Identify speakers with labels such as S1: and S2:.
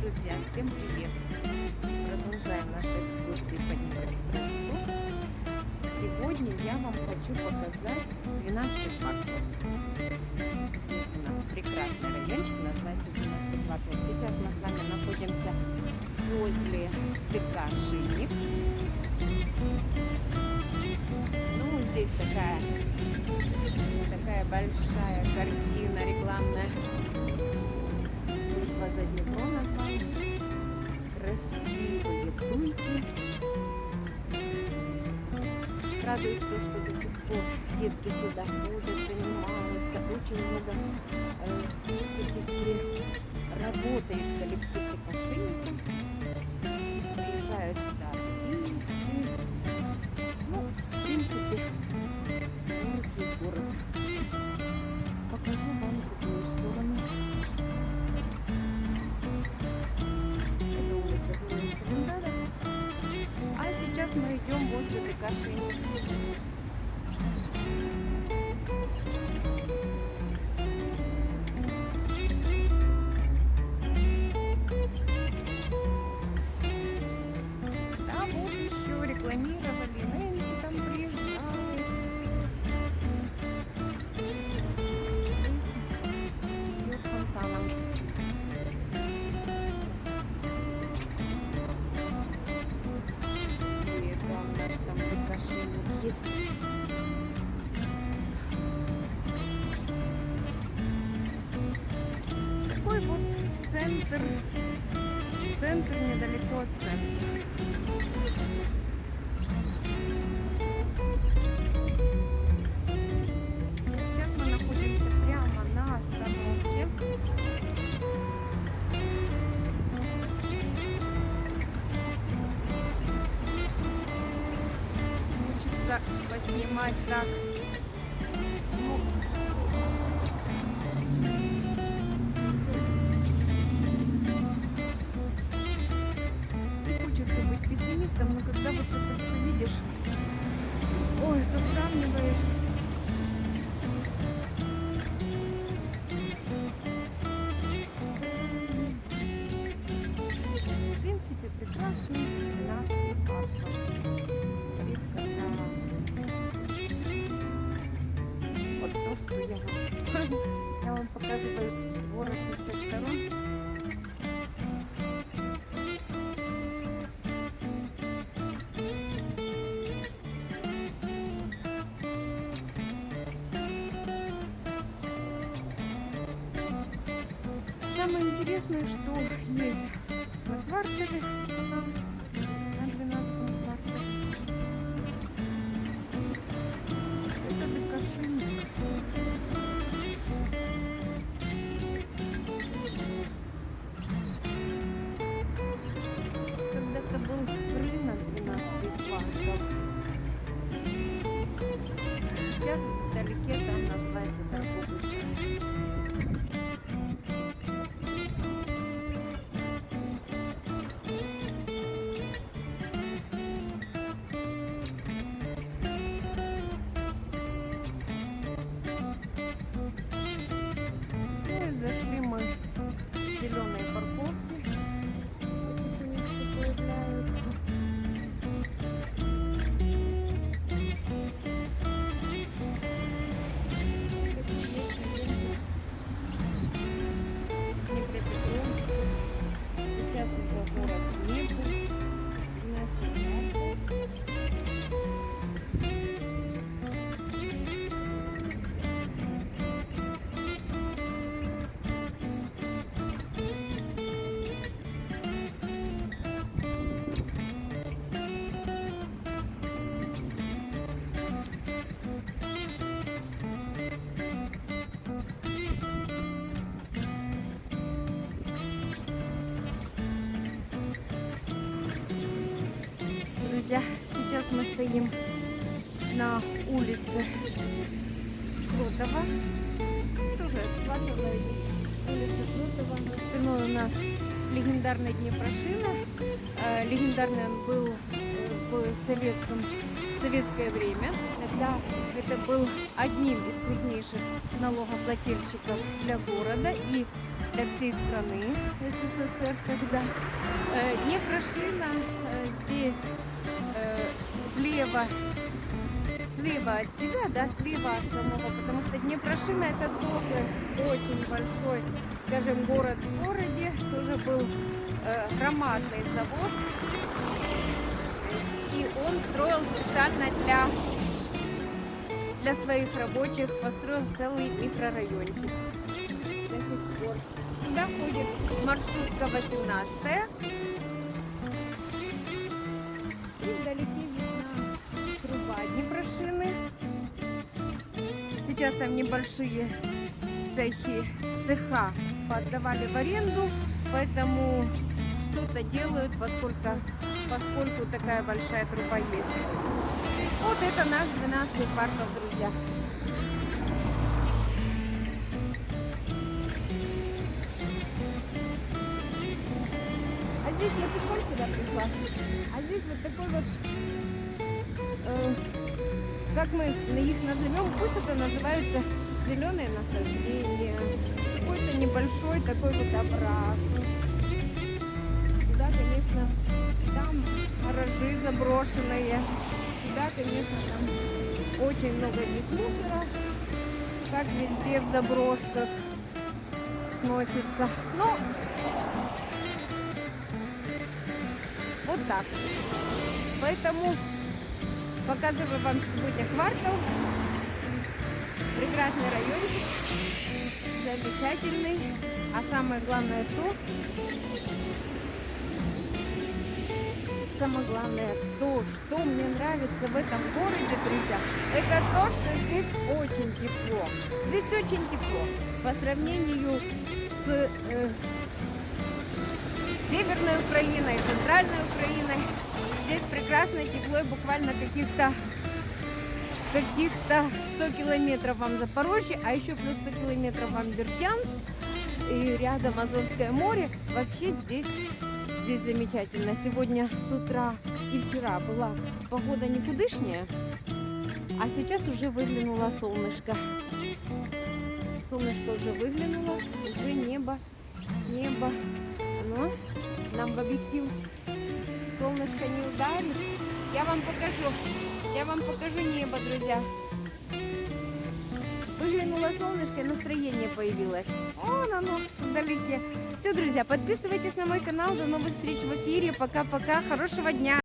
S1: Друзья, всем привет! Продолжаем наши экскурсии по Днепропетровску. Сегодня я вам хочу показать 12 квартал. У нас прекрасный райончик, называется 12 квартал. Сейчас мы с вами находимся возле ТК «Шинник». Ну, здесь такая, такая большая картина рекламная Радует то, что до сих пор детки сюда ходят, занимаются. Очень много э, все-таки работает коллектив. Приезжают сюда. Ну, в принципе, маленький город. Покажу вам другую сторону. Это улица Календара. А сейчас мы идем возле ДК Такой вот центр. Центр недалеко от центра. Сейчас мы находимся прямо на остановке. Хочется поснимать так. Вам показываю город со всех сторон. Самое интересное, что есть на квартале у мы стоим на улице Флотова. Тоже. За спиной у нас легендарный Днепрошина. Э, Легендарный он был э, в советском, советское время. Тогда это был одним из крупнейших налогоплательщиков для города. И для всей страны СССР тогда. Э, Днепрошина э, здесь слева, слева от себя, да, слева от самого, потому что Днепрошина это тоже очень большой, скажем, город в городе, тоже был э, громадный завод, и он строил специально для для своих рабочих построил целый микрорайончик. Сюда ходит маршрутка 18 И вдалеке Сейчас там небольшие цехи, цеха отдавали в аренду, поэтому что-то делают, поскольку, поскольку такая большая труба есть. Вот это наш 12 квартал, друзья. А здесь я приколь сюда пришла. А здесь вот такой вот, как мы их назовем, пусть это называется зеленые насаждения. Какой-то небольшой такой вот овраг. Да, конечно, там гаражи заброшенные. Да, конечно, там очень много мусора, как везде в заброшках сносится. Но вот так. Поэтому показываю вам сегодня квартал. Прекрасный райончик, замечательный. А самое главное то, самое главное, то, что мне нравится в этом городе, друзья, это то, что здесь очень тепло. Здесь очень тепло. По сравнению с э, Северной Украиной, Центральной Украиной, здесь прекрасно тепло и буквально каких-то каких-то 100 километров вам Запорожье, а еще плюс 100 километров вам Бердянск и рядом Азовское море. Вообще здесь здесь замечательно. Сегодня с утра и вчера была погода никудышняя, а сейчас уже выглянуло солнышко. Солнышко уже выглянуло, уже небо, небо. Но нам в объектив солнышко не ударит. Я вам покажу, я вам покажу небо, друзья. Выглянуло солнышко и настроение появилось. Вон оно вдалеке. Все, друзья, подписывайтесь на мой канал. До новых встреч в эфире. Пока-пока. Хорошего дня.